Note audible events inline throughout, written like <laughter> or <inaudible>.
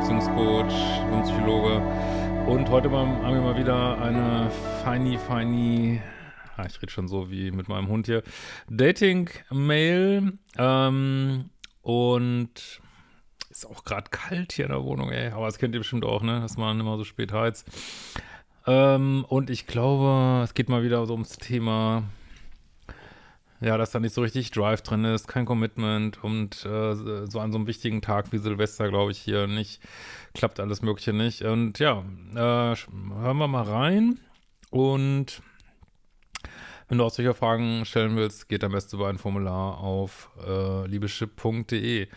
Beziehungscoach, Psychologe. Und heute haben wir mal wieder eine feini, feini, ah, ich rede schon so wie mit meinem Hund hier, Dating-Mail. Ähm, und ist auch gerade kalt hier in der Wohnung, ey. Aber das kennt ihr bestimmt auch, ne? Dass man immer so spät heizt. Ähm, und ich glaube, es geht mal wieder so ums Thema ja, dass da nicht so richtig Drive drin ist, kein Commitment und äh, so an so einem wichtigen Tag wie Silvester, glaube ich, hier nicht, klappt alles Mögliche nicht. Und ja, äh, hören wir mal rein und wenn du auch solche Fragen stellen willst, geht am besten über ein Formular auf äh, liebeschip.de.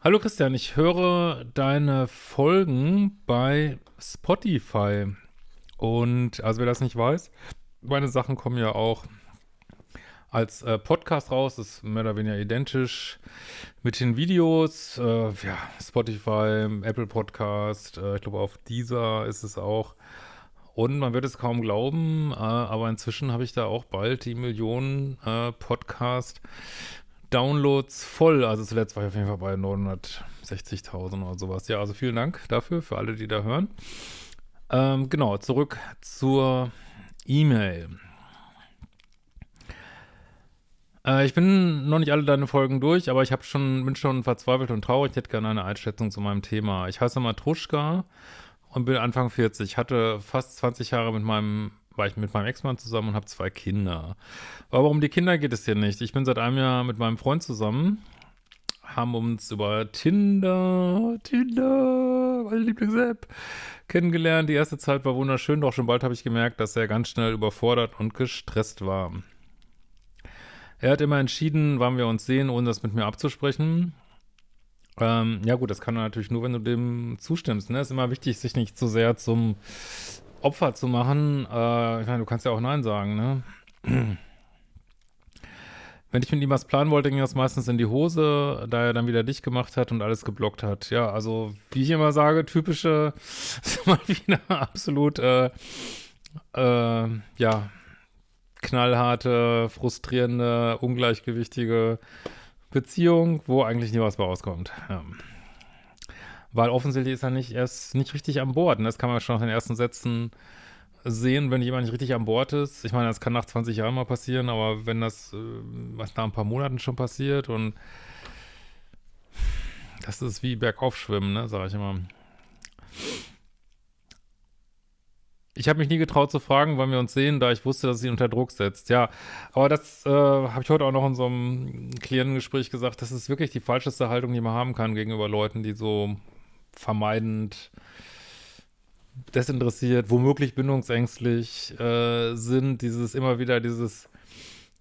Hallo Christian, ich höre deine Folgen bei Spotify und also wer das nicht weiß, meine Sachen kommen ja auch als äh, Podcast raus. Das ist mehr oder weniger identisch mit den Videos. Äh, ja, Spotify, Apple Podcast, äh, ich glaube auf Deezer ist es auch. Und man wird es kaum glauben, äh, aber inzwischen habe ich da auch bald die Millionen äh, Podcast Downloads voll. Also zuletzt war ich auf jeden Fall bei 960.000 oder sowas. Ja, also vielen Dank dafür, für alle, die da hören. Ähm, genau, zurück zur E-Mail. Äh, ich bin noch nicht alle deine Folgen durch, aber ich habe schon, bin schon verzweifelt und traurig. Ich hätte gerne eine Einschätzung zu meinem Thema. Ich heiße Matruschka und bin Anfang 40. Ich hatte fast 20 Jahre mit meinem, war ich mit meinem Ex-Mann zusammen und habe zwei Kinder. Aber warum die Kinder geht es hier nicht? Ich bin seit einem Jahr mit meinem Freund zusammen, haben uns über Tinder, Tinder, meine Lieblings-App, kennengelernt. Die erste Zeit war wunderschön, doch schon bald habe ich gemerkt, dass er ganz schnell überfordert und gestresst war. Er hat immer entschieden, wann wir uns sehen, ohne das mit mir abzusprechen. Ähm, ja gut, das kann er natürlich nur, wenn du dem zustimmst. Ne? Ist immer wichtig, sich nicht zu sehr zum Opfer zu machen. Äh, ich meine, du kannst ja auch Nein sagen, ne? <clears throat> Wenn ich mit ihm was planen wollte, ging das meistens in die Hose, da er dann wieder dich gemacht hat und alles geblockt hat. Ja, also wie ich immer sage, typische, <laughs> ist mal wieder absolut, äh, äh, ja, knallharte, frustrierende, ungleichgewichtige Beziehung, wo eigentlich nie was bei rauskommt. Ja. Weil offensichtlich ist er nicht erst nicht richtig an Bord. Und das kann man schon nach den ersten Sätzen sehen, wenn jemand nicht richtig an Bord ist. Ich meine, das kann nach 20 Jahren mal passieren, aber wenn das äh, was nach ein paar Monaten schon passiert und das ist wie Bergaufschwimmen, ne, sage ich immer. Ich habe mich nie getraut zu fragen, wann wir uns sehen, da ich wusste, dass sie unter Druck setzt. Ja, aber das äh, habe ich heute auch noch in so einem Klientengespräch gesagt. Das ist wirklich die falscheste Haltung, die man haben kann gegenüber Leuten, die so vermeidend, desinteressiert, womöglich bindungsängstlich äh, sind. Dieses immer wieder dieses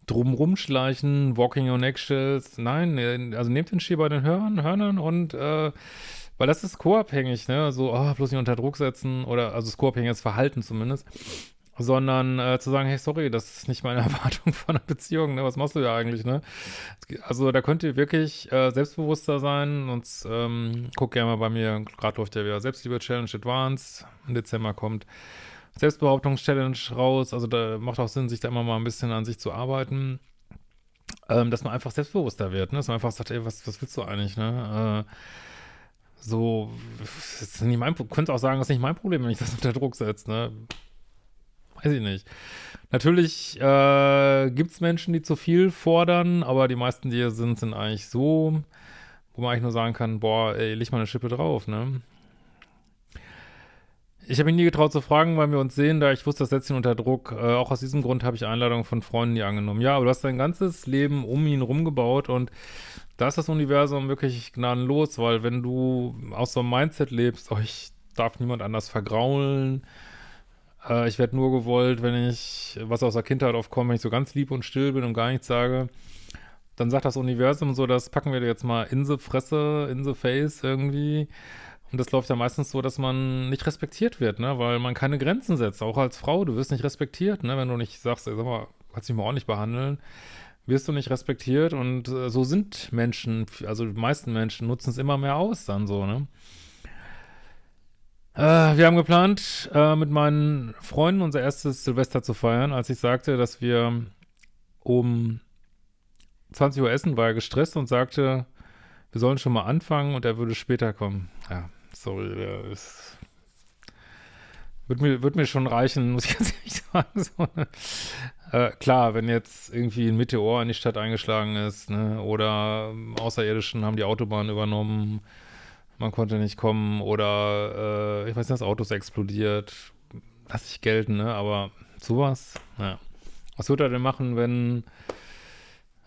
Drumrumschleichen, Walking on Eggshells. Nein, also nehmt den Ski bei den Hörnern, Hörnern und äh, weil das ist co-abhängig, ne? So, oh, bloß nicht unter Druck setzen oder, also das co-abhängiges Verhalten zumindest. Sondern äh, zu sagen, hey, sorry, das ist nicht meine <laughs> Erwartung von einer Beziehung, ne? Was machst du da eigentlich, ne? Also da könnt ihr wirklich äh, selbstbewusster sein und ähm, guck gerne mal bei mir, gerade läuft ja wieder Selbstliebe-Challenge Advanced, im Dezember kommt Selbstbehauptungs-Challenge raus, also da macht auch Sinn, sich da immer mal ein bisschen an sich zu arbeiten, ähm, dass man einfach selbstbewusster wird, ne? dass man einfach sagt, ey, was, was willst du eigentlich, ne? Äh, so, das ist nicht mein, könnte auch sagen, das ist nicht mein Problem, wenn ich das unter Druck setze, ne? Weiß ich nicht. Natürlich äh, gibt es Menschen, die zu viel fordern, aber die meisten, die hier sind, sind eigentlich so, wo man eigentlich nur sagen kann, boah, ey, leg mal eine Schippe drauf, ne? Ich habe mich nie getraut zu fragen, weil wir uns sehen, da ich wusste, das setzt ihn unter Druck. Äh, auch aus diesem Grund habe ich Einladungen von Freunden nie angenommen. Ja, aber du hast dein ganzes Leben um ihn rumgebaut und da ist das Universum wirklich gnadenlos, weil wenn du aus so einem Mindset lebst, oh, ich darf niemand anders vergraulen, äh, ich werde nur gewollt, wenn ich, was aus der Kindheit aufkommt, wenn ich so ganz lieb und still bin und gar nichts sage, dann sagt das Universum so, das packen wir dir jetzt mal in the Fresse, in the face irgendwie. Und das läuft ja meistens so, dass man nicht respektiert wird, ne, weil man keine Grenzen setzt. Auch als Frau, du wirst nicht respektiert, ne, wenn du nicht sagst, sag mal, kannst dich mal ordentlich behandeln wirst du nicht respektiert und äh, so sind Menschen, also die meisten Menschen nutzen es immer mehr aus dann so, ne? Äh, wir haben geplant, äh, mit meinen Freunden unser erstes Silvester zu feiern. Als ich sagte, dass wir um 20 Uhr essen, war er gestresst und sagte, wir sollen schon mal anfangen und er würde später kommen. Ja, sorry, der ist, wird mir, wird mir schon reichen, muss ich <laughs> ganz ehrlich sagen. So, ne? Äh, klar, wenn jetzt irgendwie ein Meteor in die Stadt eingeschlagen ist, ne, oder ähm, Außerirdischen haben die Autobahn übernommen, man konnte nicht kommen, oder äh, ich weiß nicht, das Auto ist explodiert, lass ich gelten, ne, aber sowas, ja. Was wird er denn machen, wenn,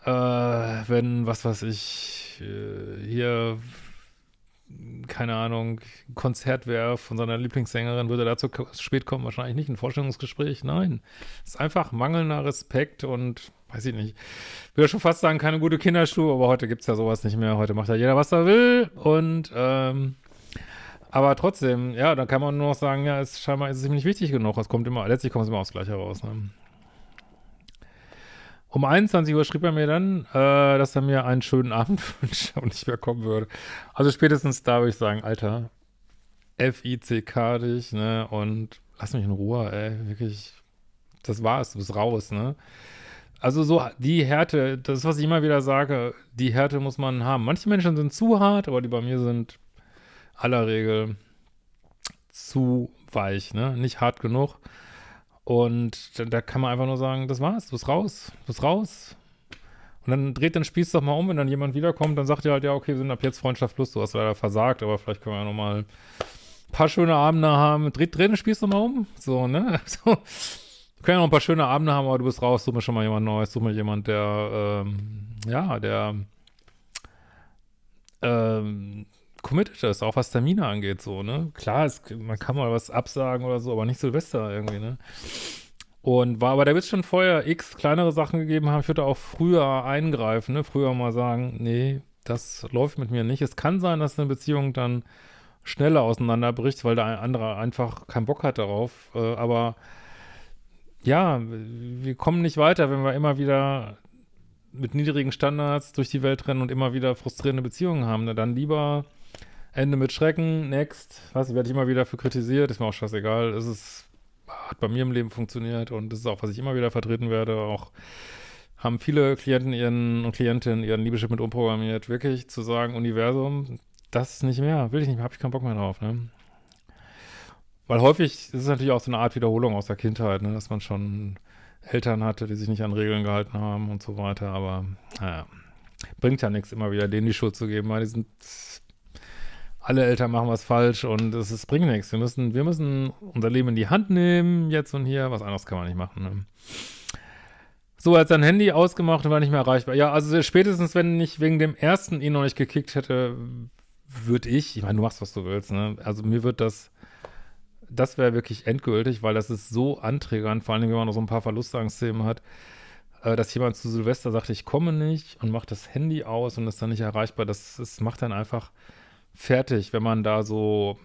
äh, wenn, was weiß ich, äh, hier keine Ahnung, Konzert wäre von seiner Lieblingssängerin, würde dazu spät kommen, wahrscheinlich nicht ein Vorstellungsgespräch. Nein, es ist einfach mangelnder Respekt und weiß ich nicht. Ich würde schon fast sagen, keine gute Kinderschuhe, aber heute gibt es ja sowas nicht mehr. Heute macht ja jeder, was er will und ähm, aber trotzdem, ja, da kann man nur noch sagen, ja, es scheinbar ist es ihm nicht wichtig genug. Es kommt immer, letztlich kommt es immer aufs Gleiche raus. Ne? Um 21 Uhr schrieb er mir dann, äh, dass er mir einen schönen Abend <laughs> wünscht und nicht mehr kommen würde. Also spätestens da würde ich sagen, Alter, F-I-C-K dich, ne, und lass mich in Ruhe, ey, wirklich, das war's, du bist raus, ne. Also so die Härte, das was ich immer wieder sage, die Härte muss man haben. Manche Menschen sind zu hart, aber die bei mir sind aller Regel zu weich, ne, nicht hart genug. Und da, da, kann man einfach nur sagen, das war's, du bist raus, du bist raus. Und dann dreht den Spieß doch mal um, wenn dann jemand wiederkommt, dann sagt ihr halt, ja, okay, wir sind ab jetzt Freundschaft plus, du hast leider versagt, aber vielleicht können wir ja nochmal ein paar schöne Abende haben. Dreht, dreht den Spieß doch mal um, so, ne? <laughs> So. Wir können ja noch ein paar schöne Abende haben, aber du bist raus, such mir schon mal jemand Neues, such mir jemand, der, ähm, ja, der, ähm, committed ist, auch was Termine angeht, so, ne? Klar, es, man kann mal was absagen oder so, aber nicht Silvester irgendwie, ne? Und war, aber da wird schon vorher x kleinere Sachen gegeben haben. Ich würde auch früher eingreifen, ne? Früher mal sagen, nee, das läuft mit mir nicht. Es kann sein, dass eine Beziehung dann schneller auseinanderbricht, weil der andere einfach keinen Bock hat darauf. Äh, aber ja, wir kommen nicht weiter, wenn wir immer wieder mit niedrigen Standards durch die Welt rennen und immer wieder frustrierende Beziehungen haben. Ne? Dann lieber Ende mit Schrecken, next. Was, werde ich immer wieder für kritisiert, ist mir auch scheißegal. Es ist, hat bei mir im Leben funktioniert und das ist auch, was ich immer wieder vertreten werde. Auch haben viele Klienten ihren und Klientinnen ihren Liebeschip mit umprogrammiert, wirklich zu sagen, Universum, das ist nicht mehr, will ich nicht mehr, habe ich keinen Bock mehr drauf, ne? Weil häufig, ist natürlich auch so eine Art Wiederholung aus der Kindheit, ne? dass man schon Eltern hatte, die sich nicht an Regeln gehalten haben und so weiter, aber naja, bringt ja nichts, immer wieder denen die Schuld zu geben, weil die sind alle Eltern machen was falsch und es, es bringt nichts. Wir müssen, wir müssen unser Leben in die Hand nehmen, jetzt und hier. Was anderes kann man nicht machen. Ne? So, er hat sein Handy ausgemacht und war nicht mehr erreichbar. Ja, also spätestens, wenn ich wegen dem ersten ihn noch nicht gekickt hätte, würde ich, ich meine, du machst, was du willst, ne? Also mir wird das, das wäre wirklich endgültig, weil das ist so anträgernd, vor allem, wenn man noch so ein paar Verlustangstthemen hat, äh, dass jemand zu Silvester sagt, ich komme nicht und macht das Handy aus und ist dann nicht erreichbar. Das, das macht dann einfach fertig, wenn man da so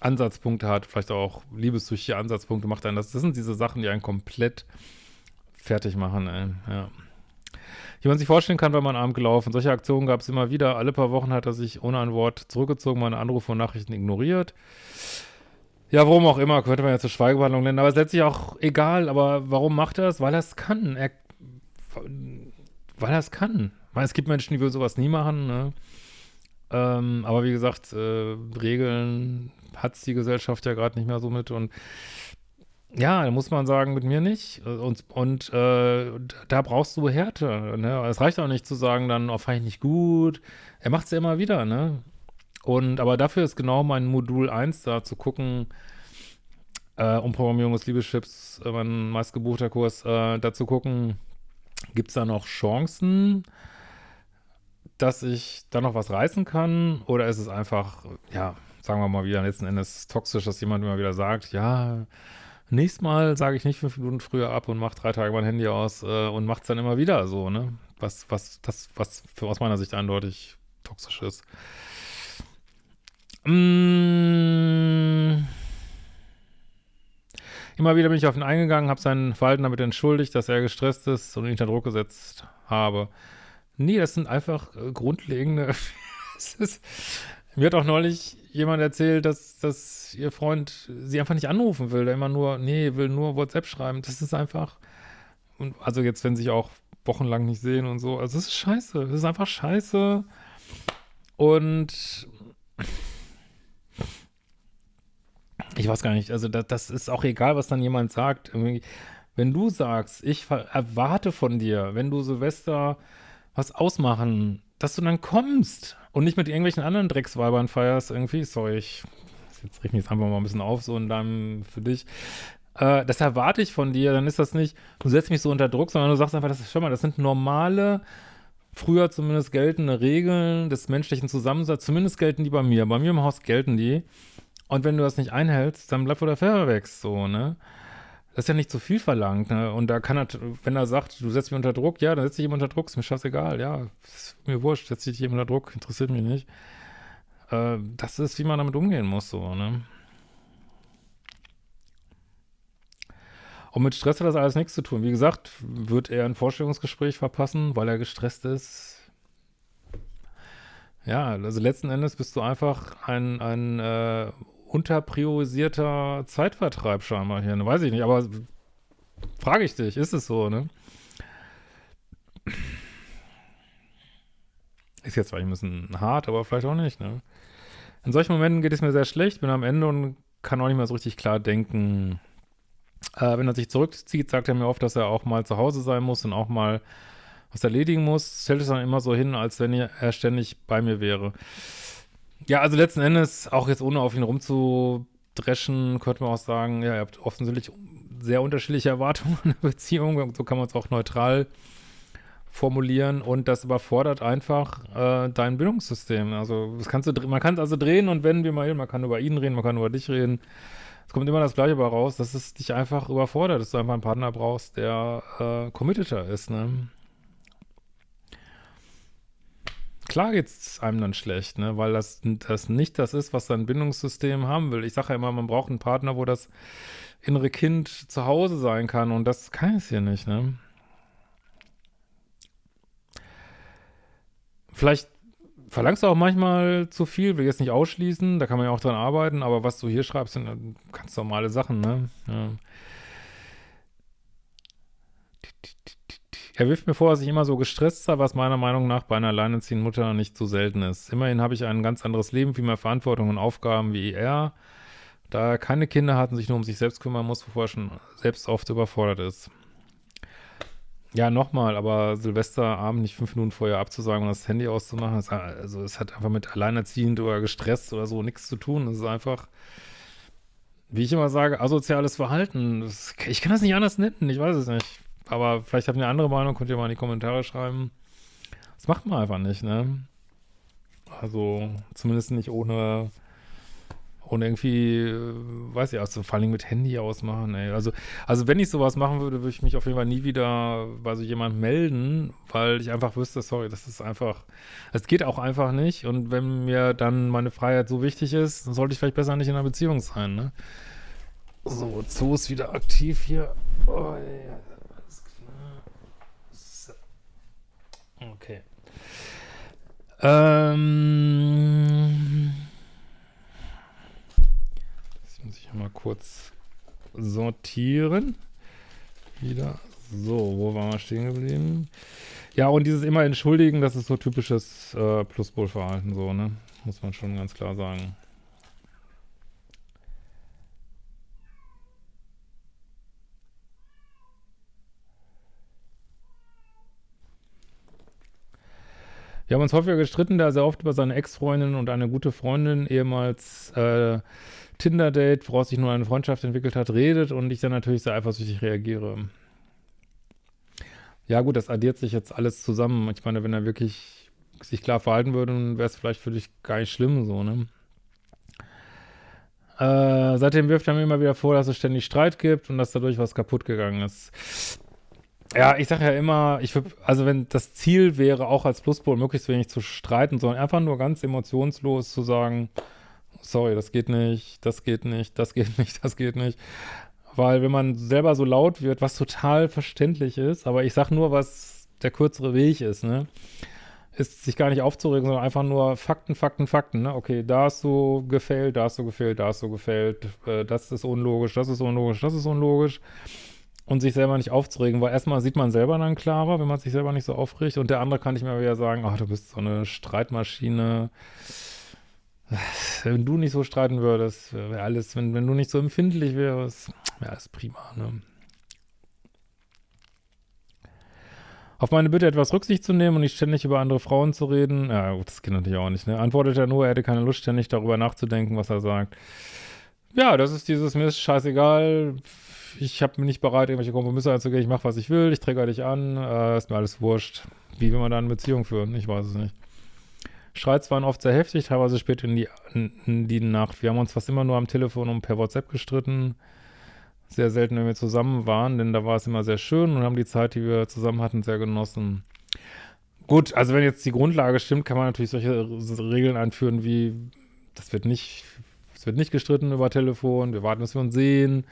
Ansatzpunkte hat, vielleicht auch liebessüchtige Ansatzpunkte, macht einen das. Das sind diese Sachen, die einen komplett fertig machen, ey. ja. Wie man sich vorstellen kann, wenn man arm gelaufen. Solche Aktionen gab es immer wieder. Alle paar Wochen hat er sich ohne ein Wort zurückgezogen, meine Anrufe und Nachrichten ignoriert. Ja, warum auch immer, könnte man ja zur Schweigebehandlung nennen, aber es ist letztlich auch egal. Aber warum macht er es? Weil er es kann. Er, weil er es kann. Ich meine, es gibt Menschen, die würden sowas nie machen, ne? Ähm, aber wie gesagt, äh, Regeln hat die Gesellschaft ja gerade nicht mehr so mit und ja, da muss man sagen, mit mir nicht. Und, und äh, da brauchst du Härte. Ne? Es reicht auch nicht zu sagen, dann, oh, fand ich nicht gut. Er macht es ja immer wieder, ne? Und, aber dafür ist genau mein Modul 1 da, zu gucken, äh, Umprogrammierung des Liebeschips, äh, mein meistgebuchter Kurs, äh, da zu gucken, gibt es da noch Chancen, dass ich da noch was reißen kann? Oder ist es einfach, ja, sagen wir mal wieder letzten Endes toxisch, dass jemand immer wieder sagt, ja, nächstes Mal sage ich nicht fünf Minuten früher ab und mache drei Tage mein Handy aus äh, und macht es dann immer wieder so, ne? Was, was, das, was für aus meiner Sicht eindeutig toxisch ist. Mmh. Immer wieder bin ich auf ihn eingegangen, habe sein Verhalten damit entschuldigt, dass er gestresst ist und ihn unter Druck gesetzt habe. Nee, das sind einfach äh, grundlegende. <laughs> ist, mir hat auch neulich jemand erzählt, dass, dass ihr Freund sie einfach nicht anrufen will, der immer nur, nee, will nur WhatsApp schreiben. Das ist einfach, und also jetzt, wenn sich auch wochenlang nicht sehen und so, also es ist scheiße, es ist einfach scheiße. Und ich weiß gar nicht, also das, das ist auch egal, was dann jemand sagt. Wenn du sagst, ich erwarte von dir, wenn du Silvester was ausmachen, dass du dann kommst und nicht mit irgendwelchen anderen Drecksweibern feierst irgendwie, sorry, ich jetzt richte mich jetzt einfach mal ein bisschen auf, so und dann für dich. Äh, das erwarte ich von dir, dann ist das nicht, du setzt mich so unter Druck, sondern du sagst einfach, das ist schon mal, das sind normale, früher zumindest geltende Regeln des menschlichen Zusammensatzes, zumindest gelten die bei mir. Bei mir im Haus gelten die. Und wenn du das nicht einhältst, dann bleibt wo der Pfeffer wächst, so, ne? Das ist ja nicht zu viel verlangt, ne? Und da kann er, wenn er sagt, du setzt mich unter Druck, ja, dann setzt dich ihm unter Druck, ist mir scheißegal, ja, ist mir wurscht, setz dich ihm unter Druck, interessiert mich nicht. Äh, das ist, wie man damit umgehen muss, so, ne? Und mit Stress hat das alles nichts zu tun. Wie gesagt, wird er ein Vorstellungsgespräch verpassen, weil er gestresst ist? Ja, also letzten Endes bist du einfach ein, ein äh, unterpriorisierter Zeitvertreib scheinbar hier. Ne? Weiß ich nicht, aber frage ich dich, ist es so, ne? Ist jetzt vielleicht ein bisschen hart, aber vielleicht auch nicht, ne? In solchen Momenten geht es mir sehr schlecht, bin am Ende und kann auch nicht mehr so richtig klar denken. Äh, wenn er sich zurückzieht, sagt er mir oft, dass er auch mal zu Hause sein muss und auch mal was erledigen muss. Stellt es dann immer so hin, als wenn er ständig bei mir wäre. Ja, also letzten Endes, auch jetzt ohne auf ihn rumzudreschen, könnte man auch sagen, ja, ihr habt offensichtlich sehr unterschiedliche Erwartungen an der Beziehung. So kann man es auch neutral formulieren und das überfordert einfach äh, dein Bildungssystem. Also das kannst du, man kann es also drehen und wenden, wie man will. Man kann über ihn reden, man kann über dich reden. Es kommt immer das Gleiche bei raus, dass es dich einfach überfordert, dass du einfach einen Partner brauchst, der äh, committeter ist, ne? Klar geht's einem dann schlecht, ne? Weil das, das nicht das ist, was dein Bindungssystem haben will. Ich sage ja immer, man braucht einen Partner, wo das innere Kind zu Hause sein kann und das kann es hier nicht, ne? Vielleicht verlangst du auch manchmal zu viel, will jetzt nicht ausschließen, da kann man ja auch dran arbeiten, aber was du hier schreibst, sind ganz normale Sachen, ne? Ja. Er wirft mir vor, dass ich immer so gestresst sei, was meiner Meinung nach bei einer alleinerziehenden Mutter nicht so selten ist. Immerhin habe ich ein ganz anderes Leben, viel mehr Verantwortung und Aufgaben wie er, da er keine Kinder hat und sich nur um sich selbst kümmern muss, bevor er schon selbst oft überfordert ist. Ja, nochmal, aber Silvesterabend nicht fünf Minuten vorher abzusagen und das Handy auszumachen, ist, also es hat einfach mit alleinerziehend oder gestresst oder so nichts zu tun. Es ist einfach, wie ich immer sage, asoziales Verhalten. Das, ich kann das nicht anders nennen, ich weiß es nicht aber vielleicht habt ihr eine andere Meinung, könnt ihr mal in die Kommentare schreiben. Das macht man einfach nicht, ne? Also, zumindest nicht ohne, ohne irgendwie, äh, weiß ich, also vor allem mit Handy ausmachen, ey. Also, also wenn ich sowas machen würde, würde ich mich auf jeden Fall nie wieder bei so jemand melden, weil ich einfach wüsste, sorry, das ist einfach, es geht auch einfach nicht und wenn mir dann meine Freiheit so wichtig ist, dann sollte ich vielleicht besser nicht in einer Beziehung sein, ne? So, Zoo ist wieder aktiv hier. Oh, ja. Okay. Ähm. Jetzt muss ich mal kurz sortieren. Wieder. So, wo waren wir stehen geblieben? Ja, und dieses immer entschuldigen, das ist so typisches äh, Pluspol-Verhalten, so, ne? Muss man schon ganz klar sagen. Wir haben uns häufiger gestritten, da er sehr oft über seine Ex-Freundin und eine gute Freundin, ehemals äh, Tinder-Date, woraus sich nur eine Freundschaft entwickelt hat, redet und ich dann natürlich sehr eifersüchtig reagiere. Ja gut, das addiert sich jetzt alles zusammen. Ich meine, wenn er wirklich sich klar verhalten würde, dann wäre es vielleicht für dich gar nicht schlimm so, ne? Äh, seitdem wirft er mir immer wieder vor, dass es ständig Streit gibt und dass dadurch was kaputt gegangen ist. Ja, ich sage ja immer, ich würde, also wenn das Ziel wäre, auch als Pluspol möglichst wenig zu streiten, sondern einfach nur ganz emotionslos zu sagen, sorry, das geht nicht, das geht nicht, das geht <laughs> nicht, das geht nicht. Weil wenn man selber so laut wird, was total verständlich ist, aber ich sag nur, was der kürzere Weg ist, ne? Ist sich gar nicht aufzuregen, sondern einfach nur Fakten, Fakten, Fakten, ne? Okay, da hast du gefällt, da hast du gefällt, da hast du gefällt, äh, das ist unlogisch, das ist unlogisch, das ist unlogisch und sich selber nicht aufzuregen, weil erstmal sieht man selber dann klarer, wenn man sich selber nicht so aufregt und der andere kann nicht mehr wieder sagen, ach, du bist so eine Streitmaschine, wenn du nicht so streiten würdest, wäre alles, wenn, wenn du nicht so empfindlich wärst, wäre alles prima, ne? Auf meine Bitte, etwas Rücksicht zu nehmen und nicht ständig über andere Frauen zu reden, ja gut, das geht natürlich auch nicht, ne? Antwortet er nur, er hätte keine Lust, ständig darüber nachzudenken, was er sagt. Ja, das ist dieses, mir ist scheißegal, ich habe mir nicht bereit, irgendwelche Kompromisse einzugehen, ich mache, was ich will, ich träger dich an, äh, ist mir alles wurscht. Wie will man da eine Beziehung führen? Ich weiß es nicht. Streits waren oft sehr heftig, teilweise spät in die, in die Nacht. Wir haben uns fast immer nur am Telefon und per WhatsApp gestritten sehr selten, wenn wir zusammen waren, denn da war es immer sehr schön und haben die Zeit, die wir zusammen hatten, sehr genossen. Gut, also wenn jetzt die Grundlage stimmt, kann man natürlich solche Regeln einführen wie, das wird nicht, es wird nicht gestritten über Telefon, wir warten, bis wir uns sehen.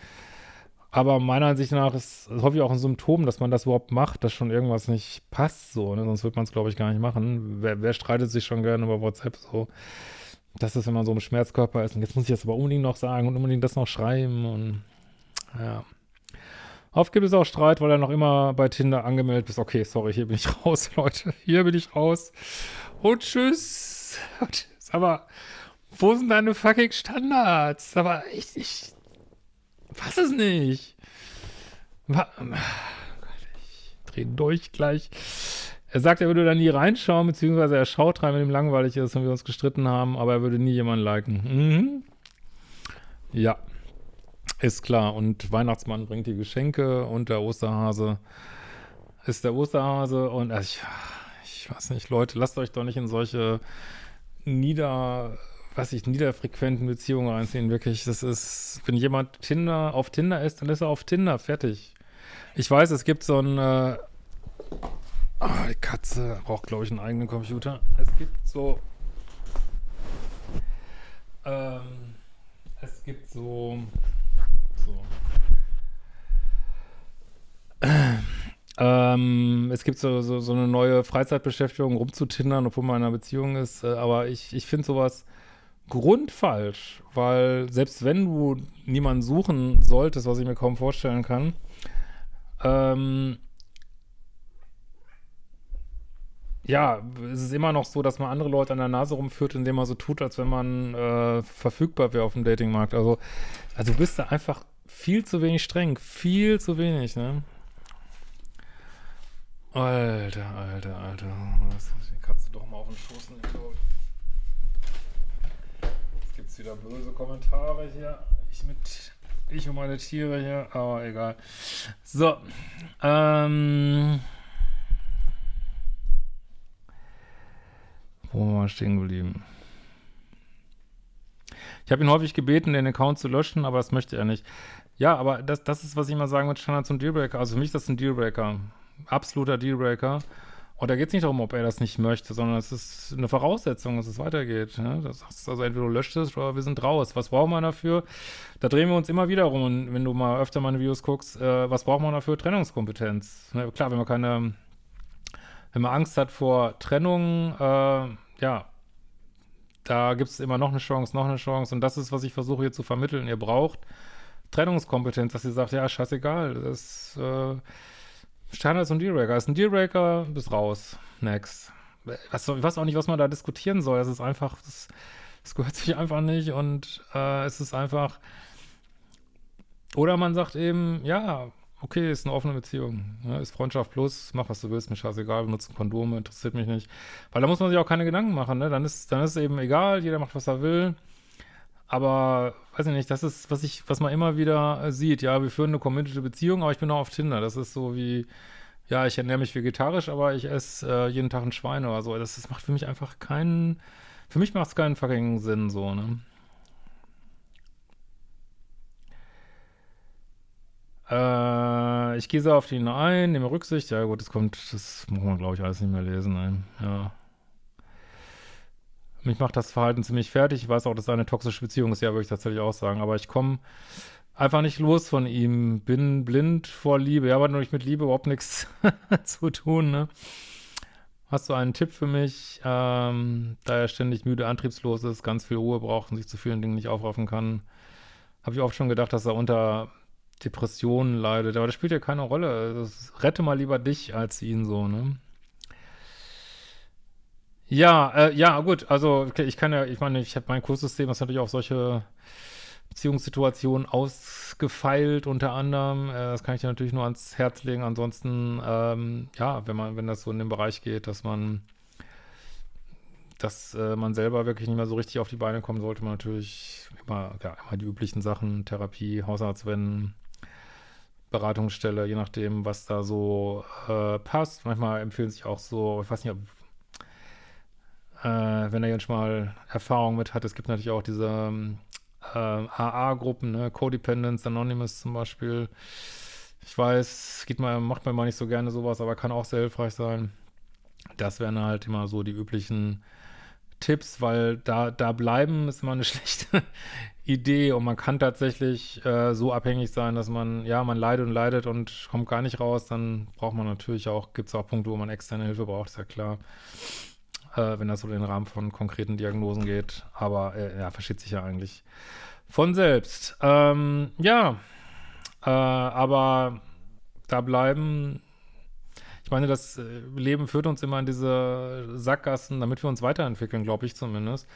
Aber meiner Ansicht nach ist, ist häufig auch ein Symptom, dass man das überhaupt macht, dass schon irgendwas nicht passt, so, ne? sonst wird man es, glaube ich, gar nicht machen. Wer, wer streitet sich schon gerne über WhatsApp so? Das ist, wenn man so im Schmerzkörper ist und jetzt muss ich das aber unbedingt noch sagen und unbedingt das noch schreiben und ja. Oft gibt es auch Streit, weil er noch immer bei Tinder angemeldet ist. Okay, sorry, hier bin ich <laughs> raus, Leute. Hier bin ich raus. Und <laughs> tschüss. Aber wo sind deine fucking Standards? Aber ich, ich fass es nicht. ich drehe durch gleich. Er sagt, er würde da nie reinschauen, beziehungsweise er schaut rein, wenn ihm langweilig ist und wir uns gestritten haben, aber er würde nie jemanden liken. Mhm. Ja. Ist klar. Und Weihnachtsmann bringt die Geschenke und der Osterhase ist der Osterhase. Und also ich, ich weiß nicht, Leute, lasst euch doch nicht in solche nieder, was ich, niederfrequenten Beziehungen einziehen. Wirklich, das ist, wenn jemand Tinder auf Tinder ist, dann ist er auf Tinder. Fertig. Ich weiß, es gibt so ein, äh, oh, die Katze braucht, glaube ich, einen eigenen Computer. Es gibt so, ähm, es gibt so, Ähm, es gibt so, so, so, eine neue Freizeitbeschäftigung, rumzutindern, obwohl man in einer Beziehung ist. Äh, aber ich, ich finde sowas grundfalsch, weil selbst wenn du niemanden suchen solltest, was ich mir kaum vorstellen kann, ähm, ja, es ist immer noch so, dass man andere Leute an der Nase rumführt, indem man so tut, als wenn man äh, verfügbar wäre auf dem Datingmarkt. Also, also du bist da einfach viel zu wenig streng, viel zu wenig, ne? Alter, alter, alter. Muss die Katze doch mal auf den Schoß nehmen. Jetzt gibt es wieder böse Kommentare hier. Ich mit. Ich und meine Tiere hier, aber egal. So. Ähm. Wo waren wir stehen geblieben? Ich habe ihn häufig gebeten, den Account zu löschen, aber das möchte er nicht. Ja, aber das, das ist, was ich mal sagen mit Standards und Dealbreaker. Also für mich ist das ein Dealbreaker absoluter Dealbreaker. Und da geht es nicht darum, ob er das nicht möchte, sondern es ist eine Voraussetzung, dass es weitergeht. Ne? Das heißt also entweder du löscht es oder wir sind raus. Was braucht man dafür? Da drehen wir uns immer wieder rum. Und wenn du mal öfter meine Videos guckst, äh, was braucht man dafür? Trennungskompetenz. Ne? Klar, wenn man keine, wenn man Angst hat vor Trennung, äh, ja, da gibt es immer noch eine Chance, noch eine Chance. Und das ist, was ich versuche hier zu vermitteln. Ihr braucht Trennungskompetenz, dass ihr sagt, ja, scheißegal, das äh, Standards und Dealbreaker. Ist ein Dealbreaker, bist raus. Next. Was, ich weiß auch nicht, was man da diskutieren soll. Es ist einfach, das gehört sich einfach nicht und äh, es ist einfach. Oder man sagt eben, ja, okay, ist eine offene Beziehung. Ja, ist Freundschaft plus, mach was du willst, mir scheißegal, benutzen Kondome, interessiert mich nicht. Weil da muss man sich auch keine Gedanken machen, ne? Dann ist, dann ist eben egal, jeder macht, was er will. Aber, weiß ich nicht, das ist, was ich, was man immer wieder äh, sieht. Ja, wir führen eine committed Beziehung, aber ich bin auch auf Tinder. Das ist so wie, ja, ich ernähre mich vegetarisch, aber ich esse äh, jeden Tag ein Schwein oder so. Das, das macht für mich einfach keinen, für mich macht es keinen fucking Sinn, so, ne? Äh, ich gehe so auf ihn ein, nehme Rücksicht. Ja, gut, das kommt, das muss man, glaube ich, alles nicht mehr lesen. Ey. Ja. Mich macht das Verhalten ziemlich fertig. Ich weiß auch, dass es eine toxische Beziehung ist, ja, würde ich tatsächlich auch sagen. Aber ich komme einfach nicht los von ihm. Bin blind vor Liebe. Ja, aber nur mit Liebe überhaupt nichts <laughs> zu tun, ne? Hast du einen Tipp für mich, ähm, da er ständig müde, antriebslos ist, ganz viel Ruhe braucht und sich zu vielen Dingen nicht aufraffen kann? Habe ich oft schon gedacht, dass er unter Depressionen leidet. Aber das spielt ja keine Rolle. Also, rette mal lieber dich als ihn so, ne? Ja, äh, ja, gut, also ich kann ja, ich meine, ich habe mein Kurssystem, das natürlich auch solche Beziehungssituationen ausgefeilt, unter anderem. Äh, das kann ich dir natürlich nur ans Herz legen. Ansonsten, ähm, ja, wenn man, wenn das so in den Bereich geht, dass man, dass äh, man selber wirklich nicht mehr so richtig auf die Beine kommt, sollte man natürlich immer, ja, immer die üblichen Sachen, Therapie, Hausarzt wenden, Beratungsstelle, je nachdem, was da so äh, passt. Manchmal empfehlen sich auch so, ich weiß nicht, ob äh, wenn er jetzt mal Erfahrung mit hat. Es gibt natürlich auch diese ähm, äh, AA-Gruppen, ne? Codependence Anonymous zum Beispiel. Ich weiß, geht mal, macht man mal nicht so gerne sowas, aber kann auch sehr hilfreich sein. Das wären halt immer so die üblichen Tipps, weil da, da bleiben ist immer eine <laughs> schlechte Idee und man kann tatsächlich äh, so abhängig sein, dass man, ja, man leidet und leidet und kommt gar nicht raus, dann braucht man natürlich auch, gibt es auch Punkte, wo man externe Hilfe braucht, ist ja klar äh, wenn das so in den Rahmen von konkreten Diagnosen geht. Aber äh, ja, versteht sich ja eigentlich von selbst. Ähm, ja, äh, aber da bleiben, ich meine, das äh, Leben führt uns immer in diese Sackgassen, damit wir uns weiterentwickeln, glaube ich zumindest.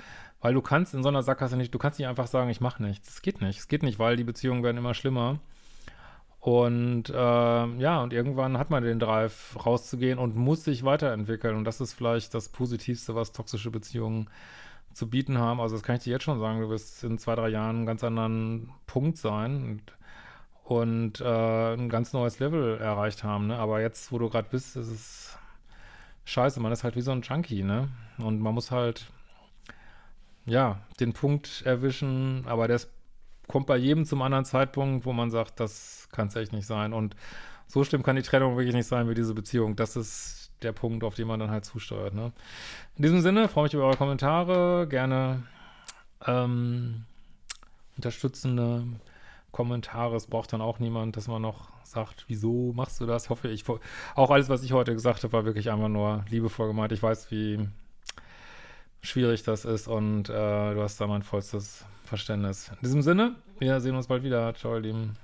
Weil du kannst in so einer Sackgasse nicht, du kannst nicht einfach sagen, ich mache nichts. Es geht nicht. Es geht nicht, weil die Beziehungen werden immer schlimmer. Und äh, ja, und irgendwann hat man den Drive, rauszugehen und muss sich weiterentwickeln. Und das ist vielleicht das Positivste, was toxische Beziehungen zu bieten haben. Also das kann ich dir jetzt schon sagen, du wirst in zwei, drei Jahren einen ganz anderen Punkt sein und, und äh, ein ganz neues Level erreicht haben. Ne? Aber jetzt, wo du gerade bist, ist es scheiße. Man ist halt wie so ein Junkie, ne? Und man muss halt, ja, den Punkt erwischen, aber der ist kommt bei jedem zum anderen Zeitpunkt, wo man sagt, das kann es echt nicht sein. Und so schlimm kann die Trennung wirklich nicht sein wie diese Beziehung. Das ist der Punkt, auf den man dann halt zusteuert. Ne? In diesem Sinne freue ich mich über eure Kommentare. Gerne ähm, unterstützende Kommentare. Es braucht dann auch niemand, dass man noch sagt, wieso machst du das? Hoffe ich. Auch alles, was ich heute gesagt habe, war wirklich einfach nur liebevoll gemeint. Ich weiß, wie schwierig das ist und äh, du hast da mein vollstes Verständnis. In diesem Sinne, wir sehen uns bald wieder. Ciao, ihr Lieben.